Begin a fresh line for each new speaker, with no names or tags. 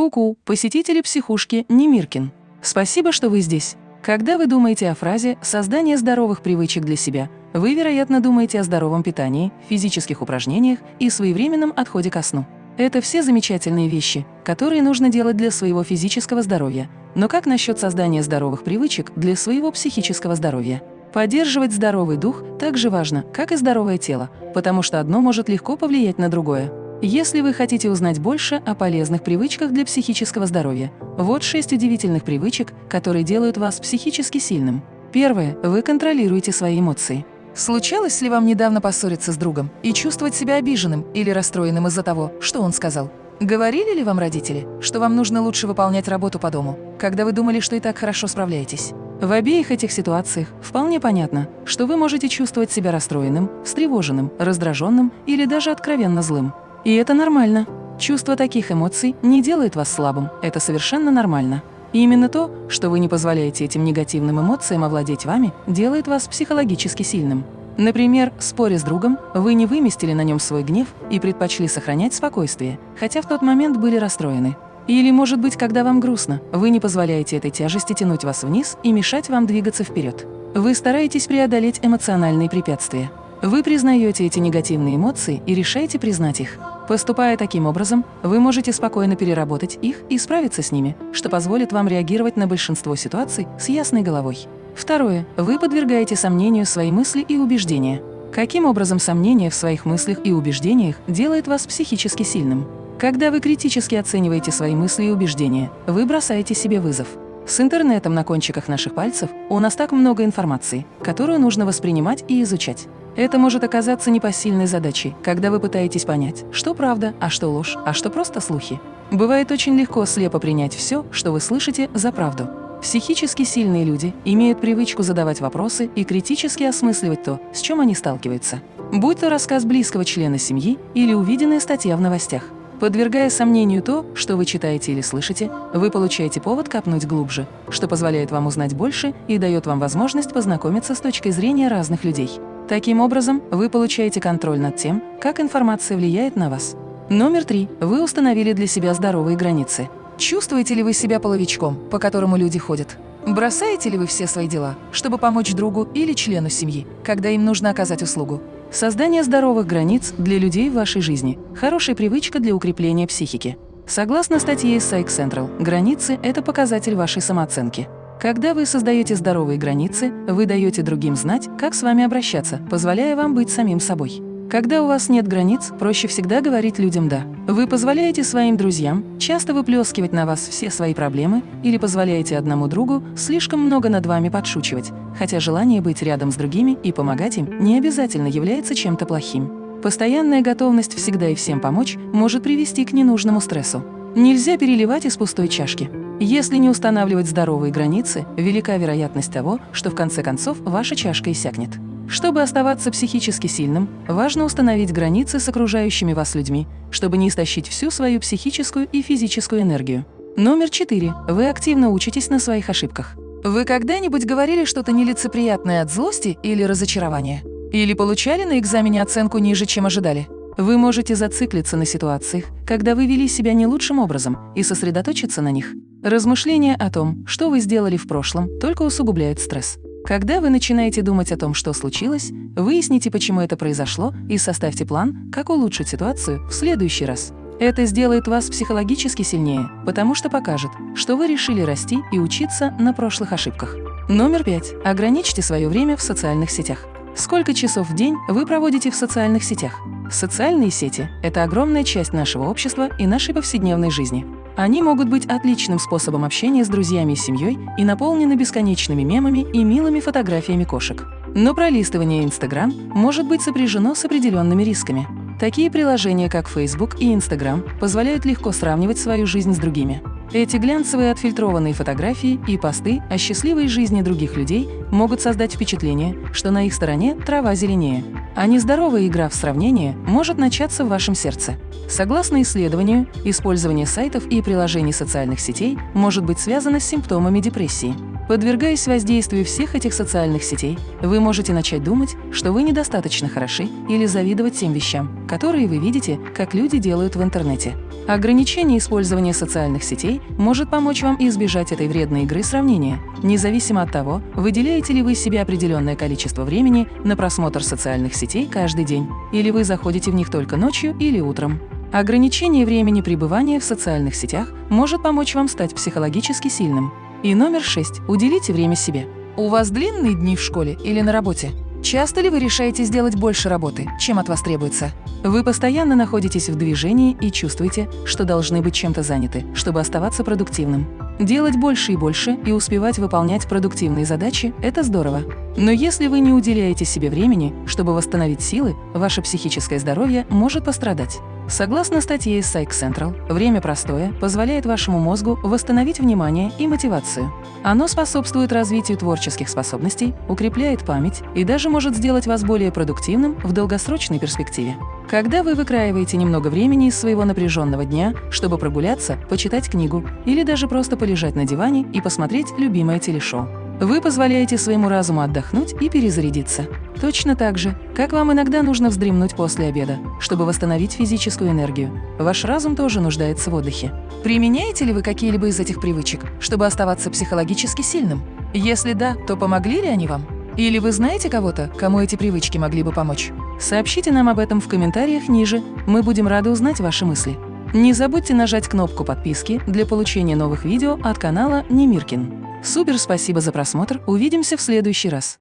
Ку-ку, посетители психушки Немиркин. Спасибо, что вы здесь. Когда вы думаете о фразе «создание здоровых привычек для себя», вы, вероятно, думаете о здоровом питании, физических упражнениях и своевременном отходе ко сну. Это все замечательные вещи, которые нужно делать для своего физического здоровья. Но как насчет создания здоровых привычек для своего психического здоровья? Поддерживать здоровый дух так же важно, как и здоровое тело, потому что одно может легко повлиять на другое. Если вы хотите узнать больше о полезных привычках для психического здоровья, вот шесть удивительных привычек, которые делают вас психически сильным. Первое. Вы контролируете свои эмоции. Случалось ли вам недавно поссориться с другом и чувствовать себя обиженным или расстроенным из-за того, что он сказал? Говорили ли вам родители, что вам нужно лучше выполнять работу по дому, когда вы думали, что и так хорошо справляетесь? В обеих этих ситуациях вполне понятно, что вы можете чувствовать себя расстроенным, встревоженным, раздраженным или даже откровенно злым. И это нормально. Чувство таких эмоций не делает вас слабым, это совершенно нормально. И именно то, что вы не позволяете этим негативным эмоциям овладеть вами, делает вас психологически сильным. Например, споря с другом, вы не выместили на нем свой гнев и предпочли сохранять спокойствие, хотя в тот момент были расстроены. Или, может быть, когда вам грустно, вы не позволяете этой тяжести тянуть вас вниз и мешать вам двигаться вперед. Вы стараетесь преодолеть эмоциональные препятствия. Вы признаете эти негативные эмоции и решаете признать их. Поступая таким образом, вы можете спокойно переработать их и справиться с ними, что позволит вам реагировать на большинство ситуаций с ясной головой. Второе. Вы подвергаете сомнению свои мысли и убеждения. Каким образом сомнение в своих мыслях и убеждениях делает вас психически сильным? Когда вы критически оцениваете свои мысли и убеждения, вы бросаете себе вызов. С интернетом на кончиках наших пальцев у нас так много информации, которую нужно воспринимать и изучать. Это может оказаться непосильной задачей, когда вы пытаетесь понять, что правда, а что ложь, а что просто слухи. Бывает очень легко слепо принять все, что вы слышите, за правду. Психически сильные люди имеют привычку задавать вопросы и критически осмысливать то, с чем они сталкиваются. Будь то рассказ близкого члена семьи или увиденная статья в новостях. Подвергая сомнению то, что вы читаете или слышите, вы получаете повод копнуть глубже, что позволяет вам узнать больше и дает вам возможность познакомиться с точкой зрения разных людей. Таким образом, вы получаете контроль над тем, как информация влияет на вас. Номер три. Вы установили для себя здоровые границы. Чувствуете ли вы себя половичком, по которому люди ходят? Бросаете ли вы все свои дела, чтобы помочь другу или члену семьи, когда им нужно оказать услугу? Создание здоровых границ для людей в вашей жизни – хорошая привычка для укрепления психики. Согласно статье из Psych Central, границы – это показатель вашей самооценки. Когда вы создаете здоровые границы, вы даете другим знать, как с вами обращаться, позволяя вам быть самим собой. Когда у вас нет границ, проще всегда говорить людям «да». Вы позволяете своим друзьям часто выплескивать на вас все свои проблемы или позволяете одному другу слишком много над вами подшучивать, хотя желание быть рядом с другими и помогать им не обязательно является чем-то плохим. Постоянная готовность всегда и всем помочь может привести к ненужному стрессу. Нельзя переливать из пустой чашки. Если не устанавливать здоровые границы, велика вероятность того, что в конце концов ваша чашка иссякнет. Чтобы оставаться психически сильным, важно установить границы с окружающими вас людьми, чтобы не истощить всю свою психическую и физическую энергию. Номер четыре. Вы активно учитесь на своих ошибках. Вы когда-нибудь говорили что-то нелицеприятное от злости или разочарования? Или получали на экзамене оценку ниже, чем ожидали? Вы можете зациклиться на ситуациях, когда вы вели себя не лучшим образом, и сосредоточиться на них. Размышления о том, что вы сделали в прошлом, только усугубляют стресс. Когда вы начинаете думать о том, что случилось, выясните, почему это произошло, и составьте план, как улучшить ситуацию в следующий раз. Это сделает вас психологически сильнее, потому что покажет, что вы решили расти и учиться на прошлых ошибках. Номер пять. Ограничьте свое время в социальных сетях. Сколько часов в день вы проводите в социальных сетях? Социальные сети – это огромная часть нашего общества и нашей повседневной жизни. Они могут быть отличным способом общения с друзьями и семьей и наполнены бесконечными мемами и милыми фотографиями кошек. Но пролистывание Instagram может быть сопряжено с определенными рисками. Такие приложения, как Facebook и Instagram, позволяют легко сравнивать свою жизнь с другими. Эти глянцевые отфильтрованные фотографии и посты о счастливой жизни других людей могут создать впечатление, что на их стороне трава зеленее. А нездоровая игра в сравнение может начаться в вашем сердце. Согласно исследованию, использование сайтов и приложений социальных сетей может быть связано с симптомами депрессии. Подвергаясь воздействию всех этих социальных сетей, вы можете начать думать, что вы недостаточно хороши или завидовать тем вещам, которые вы видите, как люди делают в интернете. Ограничение использования социальных сетей может помочь вам избежать этой вредной игры сравнения, независимо от того, выделяете ли вы себе определенное количество времени на просмотр социальных сетей каждый день, или вы заходите в них только ночью или утром. Ограничение времени пребывания в социальных сетях может помочь вам стать психологически сильным. И номер шесть. Уделите время себе. У вас длинные дни в школе или на работе? Часто ли вы решаете сделать больше работы, чем от вас требуется? Вы постоянно находитесь в движении и чувствуете, что должны быть чем-то заняты, чтобы оставаться продуктивным. Делать больше и больше и успевать выполнять продуктивные задачи – это здорово. Но если вы не уделяете себе времени, чтобы восстановить силы, ваше психическое здоровье может пострадать. Согласно статье из Psych Central, время простое позволяет вашему мозгу восстановить внимание и мотивацию. Оно способствует развитию творческих способностей, укрепляет память и даже может сделать вас более продуктивным в долгосрочной перспективе. Когда вы выкраиваете немного времени из своего напряженного дня, чтобы прогуляться, почитать книгу или даже просто полежать на диване и посмотреть любимое телешоу, вы позволяете своему разуму отдохнуть и перезарядиться. Точно так же, как вам иногда нужно вздремнуть после обеда, чтобы восстановить физическую энергию. Ваш разум тоже нуждается в отдыхе. Применяете ли вы какие-либо из этих привычек, чтобы оставаться психологически сильным? Если да, то помогли ли они вам? Или вы знаете кого-то, кому эти привычки могли бы помочь? Сообщите нам об этом в комментариях ниже, мы будем рады узнать ваши мысли. Не забудьте нажать кнопку подписки для получения новых видео от канала Немиркин. Супер спасибо за просмотр, увидимся в следующий раз.